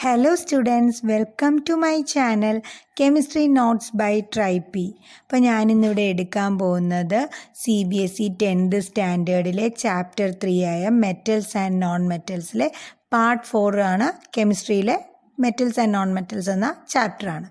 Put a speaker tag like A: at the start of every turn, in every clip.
A: Hello students welcome to my channel chemistry notes by trippy അപ്പോൾ ഞാനിന്നിവിടെ എടുക്കാൻ പോകുന്നത് C B S E tenth സ്റ്റാൻഡേർഡിലെ chapter three ആയ metals and non മെറ്റൽസിലെ part four ആണ്. കെമിസ്ട്രിയിലെ മെറ്റൽസ് ആൻഡ് നോൺ മെറ്റൽസ് എന്ന ചാപ്റ്ററാണ്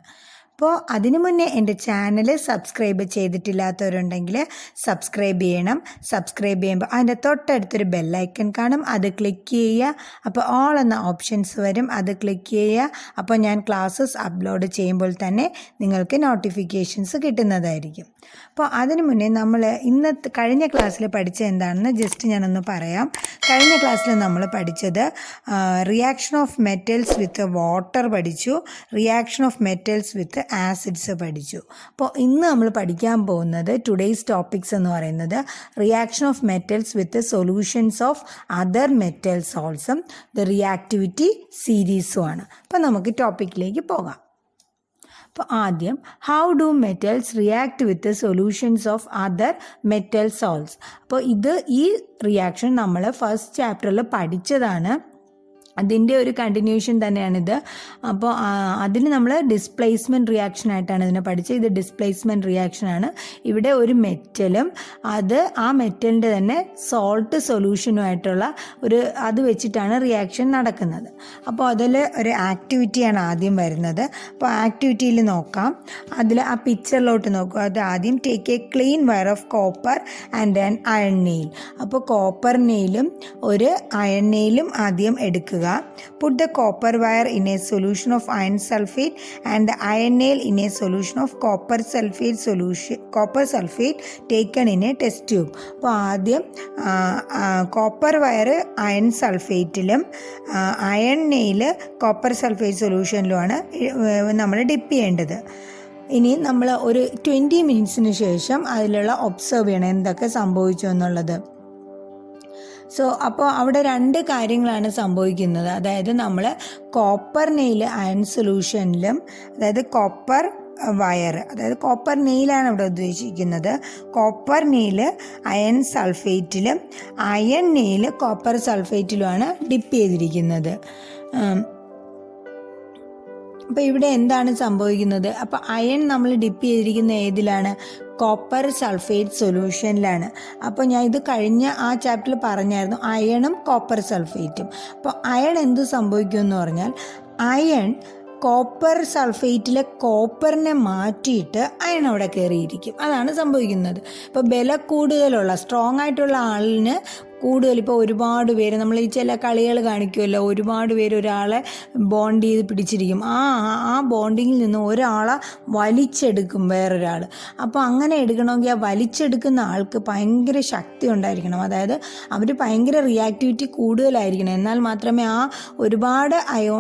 A: അപ്പോൾ അതിനു മുന്നേ എന്റെ ചാനൽ സബ്സ്ക്രൈബ് ചെയ്തിട്ടില്ലാത്തവരുണ്ടെങ്കിൽ സബ്സ്ക്രൈബ് ചെയ്യണം. സബ്സ്ക്രൈബ് ചെയ്യുമ്പോൾ അതിന്റെ തൊട്ടടുത്തൊരു ബെല്ലൈക്കൺ കാണും. അത് ക്ലിക്ക് ചെയ്യുക. അപ്പോൾ ഓൾ എന്ന ഓപ്ഷൻസ് വരും. അത് ക്ലിക്ക് ചെയ്യുക. അപ്പോൾ ഞാൻ ക്ലാസ്സസ് അപ്ലോഡ് ചെയ്യുമ്പോൾ തന്നെ നിങ്ങൾക്ക് നോട്ടിഫിക്കേഷൻസ് കിട്ടുന്നതായിരിക്കും. അപ്പോൾ അതിനു മുന്നേ നമ്മൾ ഇന്നത്തെ കഴിഞ്ഞ ക്ലാസ്സിൽ പഠിച്ചത് എന്താണെന്ന് ജസ്റ്റ് ഞാനൊന്ന് പറയാം. കഴിഞ്ഞ ക്ലാസ്സിൽ നമ്മൾ പഠിച്ചത് reaction of metals with water പഠിച്ചു. Reaction of metals with acids പഠിച്ചു. അപ്പോൾ ഇന്ന് നമ്മൾ പഠിക്കാൻ പോകുന്നത് ടുഡേയ്സ് ടോപ്പിക്സ് എന്ന് പറയുന്നത് reaction of metals with solutions of other metals ഓൾസും the reactivity സീരീസും ആണ്. അപ്പോൾ നമുക്ക് ടോപ്പിക്കിലേക്ക് പോകാം. അപ്പോൾ ആദ്യം how do metals react with solutions of other metal salts അപ്പോൾ ഇത് ഈ റിയാക്ഷൻ നമ്മൾ ഫസ്റ്റ് ചാപ്റ്ററിൽ പഠിച്ചതാണ്. അതിന്റെ ഒരു കണ്ടിന്യൂഷൻ തന്നെയാണിത്. അപ്പോൾ അതിന് നമ്മൾ ഡിസ്പ്ലേസ്മെന്റ് റിയാക്ഷൻ ആയിട്ടാണ് ഇതിനെ പഠിച്ചത്. ഇത് ഡിസ്പ്ലേസ്മെന്റ് റിയാക്ഷനാണ് ഇവിടെ ഒരു മെറ്റലും അത് ആ മെറ്റലിന്റെ തന്നെ സോൾട്ട് സൊല്യൂഷനുമായിട്ടുള്ള ഒരു അത് വെച്ചിട്ടാണ് റിയാക്ഷൻ നടക്കുന്നത്. അപ്പോൾ അതിൽ ഒരു ആക്ടിവിറ്റിയാണ് ആദ്യം വരുന്നത്. അപ്പോൾ ആക്ടിവിറ്റിയിൽ നോക്കാം. അതിൽ ആ പിക്ചറിലോട്ട് നോക്കുക അത് ആദ്യം take a clean wire of copper and then iron nail അപ്പോൾ കോപ്പർ നെയിലും ഒരു അയൺ നെയിലും ആദ്യം എടുക്കുക. Put the copper wire in a solution of iron sulfate and the iron nail in a solution of copper sulfate solution copper sulfate taken in a test tube അപ്പോൾ ആദ്യം copper wire iron സൾഫേറ്റിലും iron nail copper sulphate സൊല്യൂഷനിലുമാണ് നമ്മൾ dip ചെയ്യേണ്ടത് ഇനി നമ്മൾ ഒരു twenty മിനിറ്റ്സിന് ശേഷം അതിലുള്ള ഒബ്സർവ് ചെയ്യണം എന്തൊക്കെ സംഭവിച്ചു എന്നുള്ളത് സോ അപ്പോൾ അവിടെ രണ്ട് കാര്യങ്ങളാണ് സംഭവിക്കുന്നത്. അതായത് നമ്മൾ കോപ്പർ നെയിൽ അയൺ സൊല്യൂഷനിലും അതായത് കോപ്പർ വയർ അതായത് കോപ്പർ നെയിലാണ് ഇവിടെ ഉദ്ദേശിക്കുന്നത്. കോപ്പർ നെയിൽ അയൺ സൾഫേറ്റിലും അയൺ നെയിൽ കോപ്പർ സൾഫേറ്റിലുമാണ് ഡിപ്പ് ചെയ്തിരിക്കുന്നത്. അപ്പോൾ ഇവിടെ എന്താണ് സംഭവിക്കുന്നത്? അപ്പോൾ അയൺ നമ്മൾ ഡിപ്പ് ചെയ്തിരിക്കുന്ന ഏതിലാണ്? കോപ്പർ സൾഫേറ്റ് സൊല്യൂഷനിലാണ് അപ്പോൾ ഞാൻ ഇത് കഴിഞ്ഞ ആ ചാപ്റ്ററിൽ പറഞ്ഞായിരുന്നു അയണും കോപ്പർ സൾഫേറ്റും അപ്പോൾ അയൺ എന്ത് സംഭവിക്കുമെന്ന് പറഞ്ഞാൽ അയൺ കോപ്പർ സൾഫേറ്റിലെ കോപ്പറിനെ മാറ്റിയിട്ട് അയൺ അവിടെ കയറിയിരിക്കും അതാണ് സംഭവിക്കുന്നത്. ഇപ്പോൾ ബല കൂടുതലുള്ള സ്ട്രോങ് ആയിട്ടുള്ള ആളിന് കൂടുതൽ ഇപ്പോൾ ഒരുപാട് പേര് നമ്മൾ ഈ ചില കളികൾ കാണിക്കുമല്ലോ ഒരുപാട് പേര് ഒരാളെ ബോണ്ട് ചെയ്ത് പിടിച്ചിരിക്കും. ആ ആ ബോണ്ടിങ്ങിൽ നിന്ന് ഒരാളെ വലിച്ചെടുക്കും വേറൊരാൾ അപ്പോൾ അങ്ങനെ എടുക്കണമെങ്കിൽ ആ വലിച്ചെടുക്കുന്ന ആൾക്ക് ഭയങ്കര ശക്തി ഉണ്ടായിരിക്കണം. അതായത് അവർ ഭയങ്കര റിയാക്ടിവിറ്റി കൂടുതലായിരിക്കണം. എന്നാൽ മാത്രമേ ആ ഒരുപാട് അയോ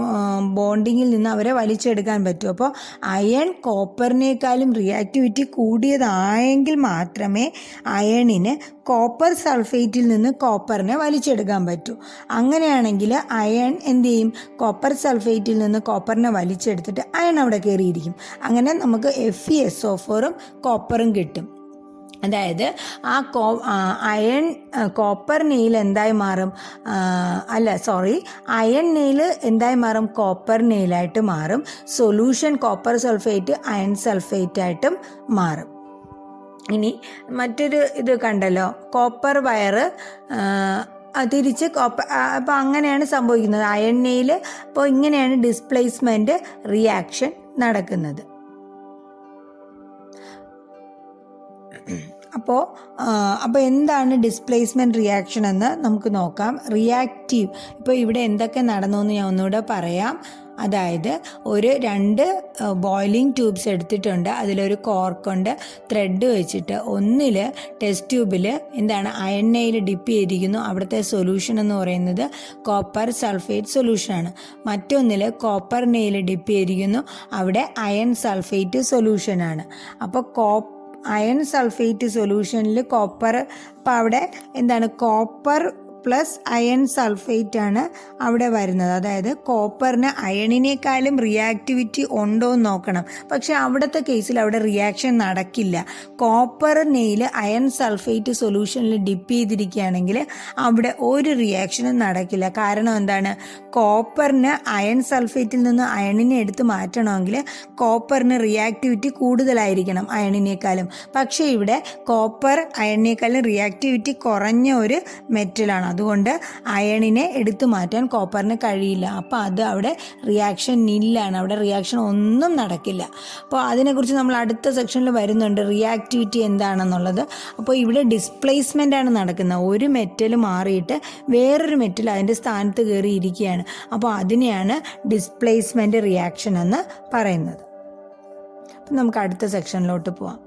A: ബോണ്ടിങ്ങിൽ നിന്ന് അവരെ വലിച്ചെടുക്കാൻ പറ്റൂ. അപ്പോൾ അയൺ കോപ്പറിനേക്കാളും റിയാക്ടിവിറ്റി കൂടിയതായെങ്കിൽ മാത്രമേ അയണിന് കോപ്പർ സൾഫേറ്റിൽ നിന്ന് കോപ്പറിനെ വലിച്ചെടുക്കാൻ പറ്റൂ. അങ്ങനെയാണെങ്കിൽ അയൺ എന്ത് ചെയ്യും? കോപ്പർ സൾഫേറ്റിൽ നിന്ന് കോപ്പറിനെ വലിച്ചെടുത്തിട്ട് അയൺ അവിടെ കയറിയിരിക്കും. അങ്ങനെ നമുക്ക് എഫ് ഇ എസ് ഒ ഫോറും കോപ്പറും കിട്ടും. അതായത് ആ കോ അയൺ കോപ്പർ നെയിൽ എന്തായി മാറും? അല്ല സോറി അയൺ നെയിൽ എന്തായി മാറും? കോപ്പർ നെയിലായിട്ട് മാറും. Solution copper sulphate iron sulphate ആയിട്ടും മാറും. ഇനി മറ്റൊരു ഇത് കണ്ടല്ലോ. കോപ്പർ വയറ് തിരിച്ച് കോപ്പർ അപ്പോൾ അങ്ങനെയാണ് സംഭവിക്കുന്നത്. അയണ്ണയിൽ അപ്പോൾ ഇങ്ങനെയാണ് ഡിസ്പ്ലേസ്മെന്റ് റിയാക്ഷൻ നടക്കുന്നത്. അപ്പോൾ അപ്പോൾ എന്താണ് ഡിസ്പ്ലേസ്മെന്റ് റിയാക്ഷൻ എന്ന് നമുക്ക് നോക്കാം. റിയാക്റ്റീവ് ഇപ്പോൾ ഇവിടെ എന്തൊക്കെ നടന്നു എന്ന് ഞാൻ ഒന്നുകൂടെ പറയാം. അതായത് ഒരു രണ്ട് ബോയിലിംഗ് ട്യൂബ്സ് എടുത്തിട്ടുണ്ട്. അതിലൊരു കോർക്കുണ്ട് ത്രെഡ് വെച്ചിട്ട് ഒന്നിൽ ടെസ്റ്റ് ട്യൂബിൽ എന്താണ് അയണ്ണയിൽ ഡിപ്പ് ചെയ്തിരിക്കുന്നു. അവിടുത്തെ സൊല്യൂഷൻ എന്ന് പറയുന്നത് കോപ്പർ സൾഫേറ്റ് സൊല്യൂഷനാണ് മറ്റൊന്നിൽ കോപ്പർ നെയിൽ ഡിപ്പ് ചെയ്തിരിക്കുന്നു. അവിടെ അയൺ സൾഫേറ്റ് സൊല്യൂഷനാണ് അപ്പോൾ കോ അയൺ സൾഫേറ്റ് സൊല്യൂഷനിൽ കോപ്പർ അപ്പോൾ അവിടെ എന്താണ് കോപ്പർ പ്ലസ് അയൺ സൾഫേറ്റ് ആണ് അവിടെ വരുന്നത്. അതായത് കോപ്പറിന് അയണിനേക്കാളും റിയാക്ടിവിറ്റി ഉണ്ടോ എന്ന് നോക്കണം. പക്ഷെ അവിടുത്തെ കേസിൽ അവിടെ റിയാക്ഷൻ നടക്കില്ല. കോപ്പർ നെയിൽ അയൺ സൾഫേറ്റ് സൊല്യൂഷനിൽ ഡിപ്പ് ചെയ്തിരിക്കുകയാണെങ്കിൽ അവിടെ ഒരു റിയാക്ഷനും നടക്കില്ല. കാരണം എന്താണ്? കോപ്പറിന് അയൺ സൾഫേറ്റിൽ നിന്ന് അയണിനെ എടുത്ത് മാറ്റണമെങ്കിൽ കോപ്പറിന് റിയാക്ടിവിറ്റി കൂടുതലായിരിക്കണം അയണിനേക്കാളും പക്ഷേ ഇവിടെ കോപ്പർ അയണിനേക്കാളും റിയാക്ടിവിറ്റി കുറഞ്ഞ ഒരു മെറ്റലാണ് അതുകൊണ്ട് അയണിനെ എടുത്തു മാറ്റാൻ കോപ്പറിന് കഴിയില്ല. അപ്പോൾ അത് അവിടെ റിയാക്ഷൻ ഇല്ലാണ്. അവിടെ റിയാക്ഷൻ ഒന്നും നടക്കില്ല. അപ്പോൾ അതിനെക്കുറിച്ച് നമ്മൾ അടുത്ത സെക്ഷനിൽ വരുന്നുണ്ട്. റിയാക്ടിവിറ്റി എന്താണെന്നുള്ളത്. അപ്പോൾ ഇവിടെ ഡിസ്പ്ലേസ്മെന്റ് ആണ് നടക്കുന്നത്. ഒരു മെറ്റൽ മാറിയിട്ട് വേറൊരു മെറ്റൽ അതിന്റെ സ്ഥാനത്ത് കയറി ഇരിക്കുകയാണ്. അപ്പോൾ അതിനെയാണ് ഡിസ്പ്ലേസ്മെന്റ് റിയാക്ഷൻ എന്ന് പറയുന്നത്. അപ്പം നമുക്ക് അടുത്ത സെക്ഷനിലോട്ട് പോവാം.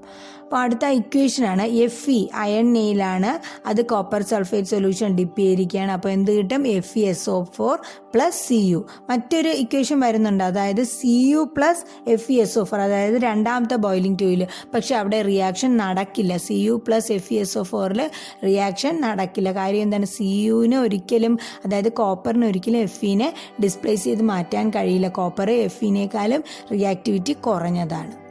A: അപ്പോൾ അടുത്ത ഇക്വേഷനാണ് എഫ് ഇ അയൺ നെയിലാണ് അത് കോപ്പർ സൾഫേറ്റ് സൊല്യൂഷൻ ഡിപ്പ് ചെയ്തിരിക്കുകയാണ്. അപ്പോൾ എന്ത് കിട്ടും? F E S O four plus C U മറ്റൊരു ഇക്വേഷൻ വരുന്നുണ്ട്. അതായത് C U plus F E S O four അതായത് രണ്ടാമത്തെ ബോയിലിംഗ് ട്യൂയിൽ പക്ഷേ അവിടെ റിയാക്ഷൻ നടക്കില്ല. C U plus F E S O ഫോറിൽ റിയാക്ഷൻ നടക്കില്ല. കാര്യം എന്താണ്? സി യുവിന് ഒരിക്കലും അതായത് കോപ്പറിന് ഒരിക്കലും എഫ് ഇനെ ഡിസ്പ്ലേസ് ചെയ്ത് മാറ്റാൻ കഴിയില്ല. കോപ്പർ എഫ് ഇനേക്കാളും റിയാക്ടിവിറ്റി കുറഞ്ഞതാണ്.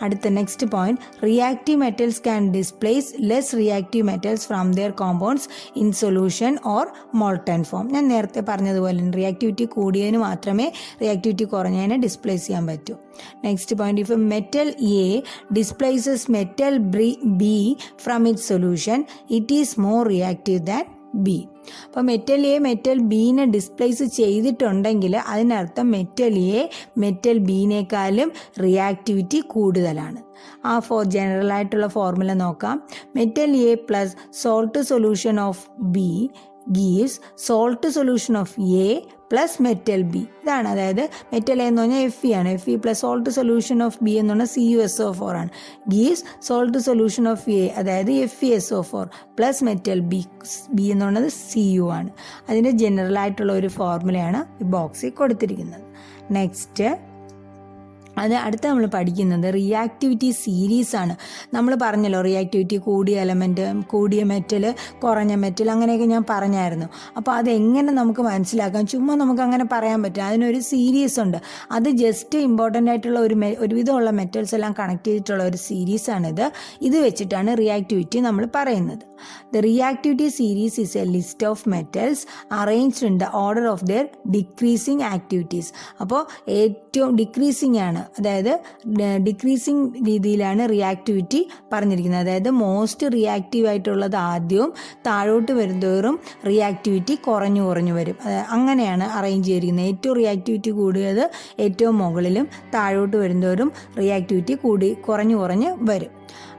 A: അടുത്ത next point reactive metals can displace less reactive metals from their compounds in solution or molten form ഞാൻ നേരത്തെ പറഞ്ഞതുപോലെ റിയാക്ടിവിറ്റി കൂടിയതിന് മാത്രമേ റിയാക്ടിവിറ്റി കുറഞ്ഞതിനെ ഡിസ്പ്ലേസ് ചെയ്യാൻ പറ്റൂ. Next point if metal A displaces metal B from it solution it is more reactive than B അപ്പോൾ metal A metal ബീനെ displace ചെയ്തിട്ടുണ്ടെങ്കിൽ അതിനർത്ഥം മെറ്റൽ എ മെറ്റൽ ബീനേക്കാളും റിയാക്ടിവിറ്റി കൂടുതലാണ്. ആ ഫോർ ജനറൽ ആയിട്ടുള്ള ഫോർമുല നോക്കാം. Metal A plus salt solution of B gives salt solution of A plus metal B ഇതാണ് അതായത് മെറ്റൽ എന്ന് പറഞ്ഞാൽ എഫ് ഇ ആണ്. F E plus salt solution of B എന്ന് പറഞ്ഞാൽ C U S O four ആണ്. Gives salt solution of A അതായത് F E S O four plus metal B B എന്ന് പറയുന്നത് സി യു ആണ്. അതിന്റെ ജനറൽ ആയിട്ടുള്ള ഒരു ഫോർമുലയാണ് ഈ ബോക്സിൽ കൊടുത്തിരിക്കുന്നത്. നെക്സ്റ്റ് അത് അടുത്ത നമ്മൾ പഠിക്കുന്നത് റിയാക്ടിവിറ്റി സീരീസ് ആണ്. നമ്മൾ പറഞ്ഞല്ലോ റിയാക്ടിവിറ്റി കൂടിയ എലമെന്റ് കൂടിയ മെറ്റൽ കുറഞ്ഞ മെറ്റൽ അങ്ങനെയൊക്കെ ഞാൻ പറഞ്ഞായിരുന്നു. അപ്പോൾ അതെങ്ങനെ നമുക്ക് മനസ്സിലാക്കാം? ചുമ്മാ നമുക്ക് അങ്ങനെ പറയാൻ പറ്റും അതിനൊരു സീരീസ് ഉണ്ട്. അത് ജസ്റ്റ് ഇമ്പോർട്ടന്റ് ആയിട്ടുള്ള ഒരു ഒരുവിധമുള്ള മെറ്റൽസ് എല്ലാം കണക്ട് ചെയ്തിട്ടുള്ള ഒരു സീരീസാണിത് ഇത് വെച്ചിട്ടാണ് റിയാക്ടിവിറ്റി നമ്മൾ പറയുന്നത്. The reactivity series is a list of metals arranged in the order of their decreasing activities അപ്പോൾ ഏറ്റവും ഡിക്രീസിങ് ആണ്. അതായത് ഡിക്രീസിങ് രീതിയിലാണ് റിയാക്ടിവിറ്റി പറഞ്ഞിരിക്കുന്നത്. അതായത് മോസ്റ്റ് റിയാക്റ്റീവ് ആയിട്ടുള്ളത് ആദ്യവും താഴോട്ട് വരുന്തോറും റിയാക്ടിവിറ്റി കുറഞ്ഞു കുറഞ്ഞു വരും. അങ്ങനെയാണ് അറേഞ്ച് ചെയ്തിരിക്കുന്നത്. ഏറ്റവും റിയാക്ടിവിറ്റി കൂടിയത് ഏറ്റവും മുകളിലും താഴോട്ട് വരുന്തോറും റിയാക്ടിവിറ്റി കൂടി കുറഞ്ഞു കുറഞ്ഞ് വരും.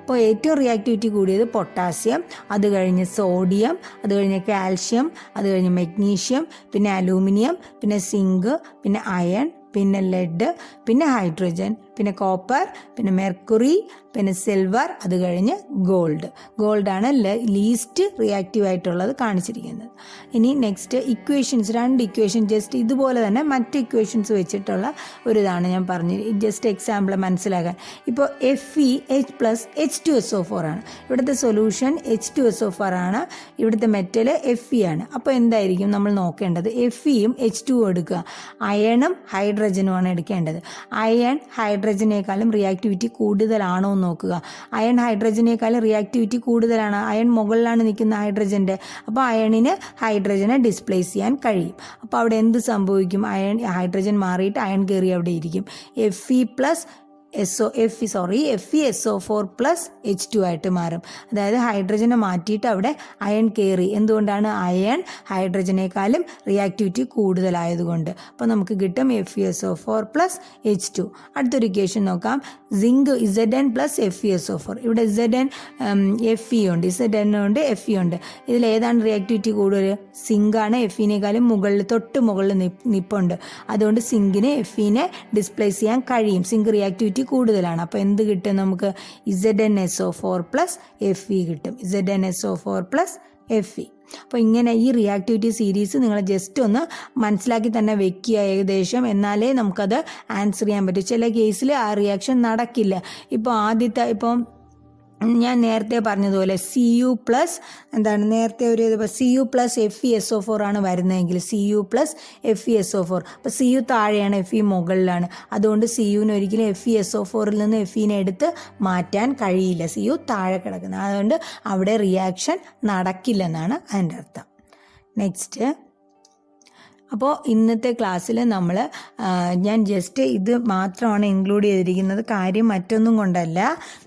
A: അപ്പോൾ ഏറ്റവും റിയാക്ടിവിറ്റി കൂടിയത് പൊട്ടാസ്യം അത് കഴിഞ്ഞ് സോഡിയം അത് കഴിഞ്ഞ് കാൽഷ്യം അത് കഴിഞ്ഞ് മെഗ്നീഷ്യം പിന്നെ അലൂമിനിയം പിന്നെ സിങ്ക് പിന്നെ അയൺ പിന്നെ ലെഡ് പിന്നെ ഹൈഡ്രജൻ പിന്നെ കോപ്പർ പിന്നെ മെർക്കുറി പിന്നെ സിൽവർ അത് കഴിഞ്ഞ് ഗോൾഡ് ഗോൾഡാണ് ലീസ്റ്റ് റിയാക്റ്റീവ് ആയിട്ടുള്ളത് കാണിച്ചിരിക്കുന്നത്. ഇനി നെക്സ്റ്റ് ഇക്വേഷൻസ് രണ്ട് ഇക്വേഷൻ ജസ്റ്റ് ഇതുപോലെ തന്നെ മറ്റ് ഇക്വേഷൻസ് വെച്ചിട്ടുള്ള ഒരു ഇതാണ് ഞാൻ പറഞ്ഞു ജസ്റ്റ് എക്സാമ്പിൾ മനസ്സിലാക്കാൻ. ഇപ്പോൾ F E H plus H two S O four ആണ്. ഇവിടുത്തെ solution H two S O four ആണ്. ഇവിടുത്തെ മെറ്റൽ എഫ് ഇ ആണ്. അപ്പോൾ എന്തായിരിക്കും നമ്മൾ നോക്കേണ്ടത്? എഫ് ഇയും എച്ച് ടു എടുക്കുക. അയണും ഹൈഡ്രജനുമാണ് എടുക്കേണ്ടത്. അയൺ ഹൈഡ്രജനേക്കാളും റിയാക്ടിവിറ്റി കൂടുതലാണോ എന്ന് നോക്കുക. അയൺ ഹൈഡ്രജനേക്കാളും റിയാക്ടിവിറ്റി കൂടുതലാണ്. അയൺ മുകളിലാണ് നിൽക്കുന്ന ഹൈഡ്രജന്റെ. അപ്പോൾ അയണിന് ഹൈഡ്രജനെ ഡിസ്പ്ലേസ് ചെയ്യാൻ കഴിയും. അപ്പോൾ അവിടെ എന്ത് സംഭവിക്കും? അയൺ ഹൈഡ്രജൻ മാറിയിട്ട് അയൺ കയറി അവിടെ ഇരിക്കും. F E plus S O F sorry F E S O four plus H two ആയിട്ട് മാറും. അതായത് ഹൈഡ്രജനെ മാറ്റിയിട്ട് അവിടെ അയൺ കയറി. എന്തുകൊണ്ടാണ് അയൺ ഹൈഡ്രജനേക്കാളും റിയാക്ടിവിറ്റി കൂടുതലായതുകൊണ്ട്. അപ്പോൾ നമുക്ക് കിട്ടും F E S O four plus H two അടുത്തൊരു ഇക്വേഷൻ നോക്കാം. Zinc Z N plus F E S O four ഇവിടെ ഇസഡ് എൻ എഫ് ഇ ഉണ്ട്. ഇസഡ് എൻ ഉണ്ട് എഫ് ഇ ഉണ്ട്. ഇതിൽ ഏതാണ് റിയാക്ടിവിറ്റി കൂടുതൽ? സിങ്കാണ് എഫ് ഇനേക്കാളും മുകളിൽ തൊട്ട് മുകളിൽ നിപ്പുണ്ട്. അതുകൊണ്ട് സിങ്കിന് എഫ് ഇനെ ഡിസ്പ്ലേസ് ചെയ്യാൻ കഴിയും. സിങ്ക് റിയാക്ടിവിറ്റി കൂടുതലാണ്. അപ്പോൾ എന്ത് കിട്ടും നമുക്ക്? Z N S O four plus F E കിട്ടും. Z N S O four plus F E അപ്പോൾ ഇങ്ങനെ ഈ റിയാക്ടിവിറ്റി സീരീസ് നിങ്ങൾ ജസ്റ്റ് ഒന്ന് മനസ്സിലാക്കി തന്നെ വെക്കുക ഏകദേശം. എന്നാലേ നമുക്കത് ആൻസർ ചെയ്യാൻ പറ്റും. ചില കേസിൽ ആ റിയാക്ഷൻ നടക്കില്ല. ഇപ്പോൾ ആദ്യത്തെ ഇപ്പം ഞാൻ നേരത്തെ പറഞ്ഞതുപോലെ സി യു പ്ലസ് എന്താണ് നേരത്തെ ഒരു C U plus F E S O four ആണ് വരുന്നതെങ്കിൽ C U plus F E S O four അപ്പോൾ സി യു താഴെയാണ് എഫ് ഇ മുകളിലാണ്. അതുകൊണ്ട് സി യുവിന് ഒരിക്കലും എഫ് ഇ എസ് ഒ ഫോറിൽ നിന്ന് എഫ് ഇനെ എടുത്ത് മാറ്റാൻ കഴിയില്ല. സി യു താഴെ കിടക്കുന്നത്. അതുകൊണ്ട് അവിടെ റിയാക്ഷൻ നടക്കില്ലെന്നാണ് അതിന്റെ അർത്ഥം. നെക്സ്റ്റ് അപ്പോൾ ഇന്നത്തെ ക്ലാസ്സിൽ നമ്മൾ ഞാൻ ജസ്റ്റ് ഇത് മാത്രമാണ് ഇൻക്ലൂഡ് ചെയ്തിരിക്കുന്നത്. കാര്യം മറ്റൊന്നും കൊണ്ടല്ല.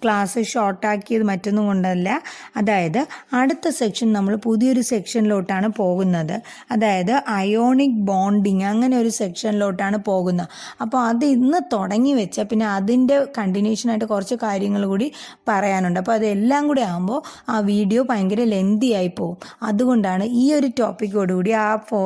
A: ക്ലാസ് ഷോർട്ടാക്കിയത് മറ്റൊന്നും കൊണ്ടല്ല. അതായത് അടുത്ത സെക്ഷൻ നമ്മൾ പുതിയൊരു സെക്ഷനിലോട്ടാണ് പോകുന്നത്. അതായത് അയോണിക് ബോണ്ടിങ് അങ്ങനെ ഒരു സെക്ഷനിലോട്ടാണ് പോകുന്നത്. അപ്പോൾ അത് ഇന്ന് തുടങ്ങി വെച്ച പിന്നെ അതിന്റെ കണ്ടിന്യൂഷനായിട്ട് കുറച്ച് കാര്യങ്ങൾ കൂടി പറയാനുണ്ട്. അപ്പോൾ അതെല്ലാം കൂടി ആകുമ്പോൾ ആ വീഡിയോ ഭയങ്കര ലെന്തി ആയി പോകും. അതുകൊണ്ടാണ് ഈ ഒരു ടോപ്പിക്കോടുകൂടി ആ ഫോ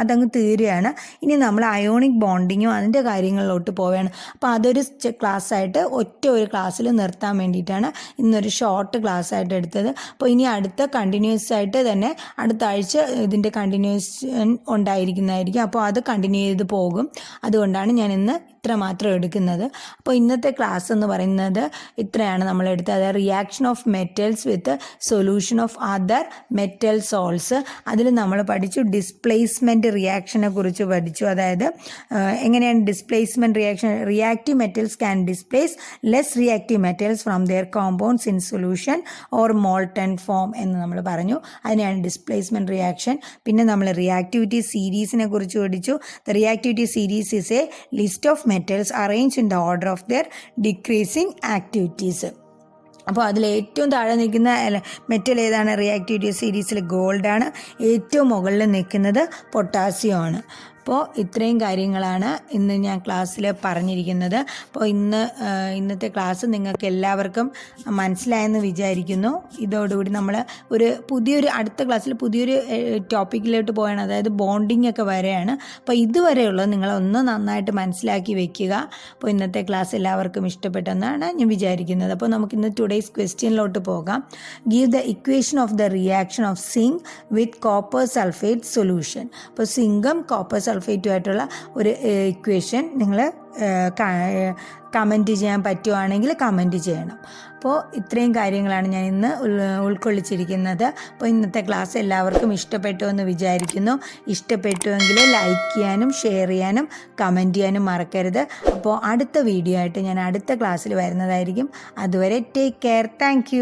A: അതങ്ങ് തീരുകയാണ്. ഇനി നമ്മൾ അയോണിക് ബോണ്ടിങ്ങും അതിന്റെ കാര്യങ്ങളിലോട്ട് പോവുകയാണ്. അപ്പോൾ അതൊരു ക്ലാസ് ആയിട്ട് ഒറ്റ ഒരു ക്ലാസ്സിൽ നിർത്താൻ വേണ്ടിയിട്ടാണ് ഇന്നൊരു ഷോർട്ട് ക്ലാസ് ആയിട്ട് എടുത്തത്. അപ്പോൾ ഇനി അടുത്ത കണ്ടിന്യൂസ് ആയിട്ട് തന്നെ അടുത്ത ആഴ്ച ഇതിന്റെ കണ്ടിന്യൂസ് ഉണ്ടായിരിക്കുന്നതായിരിക്കും. അപ്പോൾ അത് കണ്ടിന്യൂ ചെയ്ത് പോകും. അതുകൊണ്ടാണ് ഞാൻ ഇന്ന് ഇത്ര മാത്രം എടുക്കുന്നത്. അപ്പോൾ ഇന്നത്തെ ക്ലാസ് എന്ന് പറയുന്നത് ഇത്രയാണ് നമ്മൾ എടുത്തത്. അതായത് reaction of metals with solution of other metal salts അതിൽ നമ്മൾ പഠിച്ചു ഡിസ്പ്ലേസ്മെന്റ് റിയാക്ഷനെ കുറിച്ച് പഠിച്ചു. അതായത് എങ്ങനെയാണ് displacement reaction reactive metals can displace less reactive metals from their compounds in solution or molten form എന്ന് നമ്മൾ പറഞ്ഞു. അതിനെയാണ് ഡിസ്പ്ലേസ്മെന്റ് റിയാക്ഷൻ പിന്നെ നമ്മൾ റിയാക്ടിവിറ്റി സീരീസിനെ കുറിച്ച് പഠിച്ചു. The reactivity series is a list of metals arrange in the order of their decreasing activities അപ്പോൾ അതിൽ ഏറ്റവും താഴെ നിൽക്കുന്ന മെറ്റൽ ഏതാണ്? റിയാക്ടിവിറ്റി സീരീസിൽ ഗോൾഡാണ് ഏറ്റവും മുകളിൽ നിൽക്കുന്നത് പൊട്ടാസ്യം ആണ്. അപ്പോൾ ഇത്രയും കാര്യങ്ങളാണ് ഇന്ന് ഞാൻ ക്ലാസ്സിൽ പറഞ്ഞിരിക്കുന്നത്. അപ്പോൾ ഇന്ന് ഇന്നത്തെ ക്ലാസ് നിങ്ങൾക്ക് എല്ലാവർക്കും മനസ്സിലായെന്ന് വിചാരിക്കുന്നു. ഇതോടുകൂടി നമ്മൾ ഒരു പുതിയൊരു അടുത്ത ക്ലാസ്സിൽ പുതിയൊരു ടോപ്പിക്കിലോട്ട് പോവുകയാണ് അതായത് ബോണ്ടിങ് ഒക്കെ വരെയാണ്. അപ്പോൾ ഇതുവരെയുള്ളത് നിങ്ങളൊന്ന് നന്നായിട്ട് മനസ്സിലാക്കി വെക്കുക. അപ്പോൾ ഇന്നത്തെ ക്ലാസ് എല്ലാവർക്കും ഇഷ്ടപ്പെട്ടെന്നാണ് ഞാൻ വിചാരിക്കുന്നത്. അപ്പോൾ നമുക്ക് ഇന്ന് ടുഡേയ്സ് ക്വസ്റ്റ്യനിലോട്ട് പോകാം give the equation of the reaction of zinc with copper sulphate solution അപ്പോൾ സിങ്കും കോപ്പർ സൾഫേറ്റും ആയിട്ടുള്ള ഒരു ഇക്വേഷൻ നിങ്ങൾ കമന്റ് ചെയ്യാൻ പറ്റുവാണെങ്കിൽ കമന്റ് ചെയ്യണം. അപ്പോൾ ഇത്രയും കാര്യങ്ങളാണ് ഞാൻ ഇന്ന് ഉൾക്കൊള്ളിച്ചിരിക്കുന്നത്. അപ്പോൾ ഇന്നത്തെ ക്ലാസ് എല്ലാവർക്കും ഇഷ്ടപ്പെട്ടു എന്ന് വിചാരിക്കുന്നു. ഇഷ്ടപ്പെട്ടുവെങ്കിൽ ലൈക്ക് ചെയ്യാനും ഷെയർ ചെയ്യാനും കമന്റ് ചെയ്യാനും മറക്കരുത്. അപ്പോൾ അടുത്ത വീഡിയോ ആയിട്ട് ഞാൻ അടുത്ത ക്ലാസ്സിൽ വരുന്നതായിരിക്കും. അതുവരെ ടേക്ക് കെയർ താങ്ക്